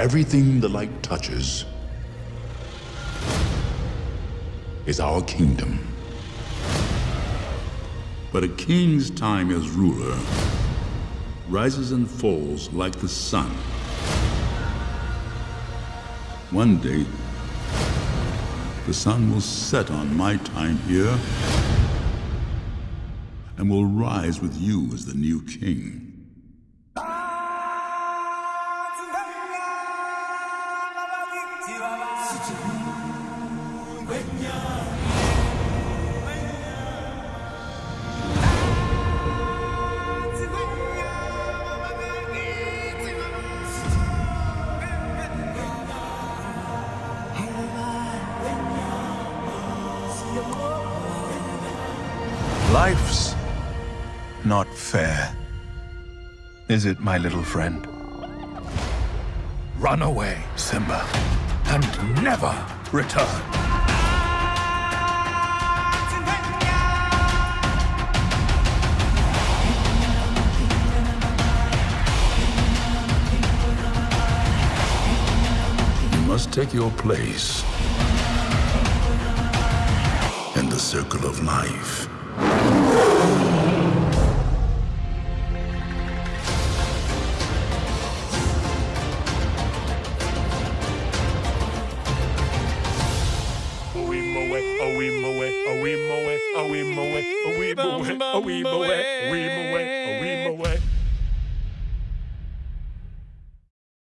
Everything the light touches is our kingdom. But a king's time as ruler rises and falls like the sun. One day, the sun will set on my time here and will rise with you as the new king. Life's not fair. Is it, my little friend? Run away, Simba, and never return. You must take your place in the circle of life. Moe, oh, a wee moe, oh, a wee moe, oh, a wee moe, a wee moe, a wee moe.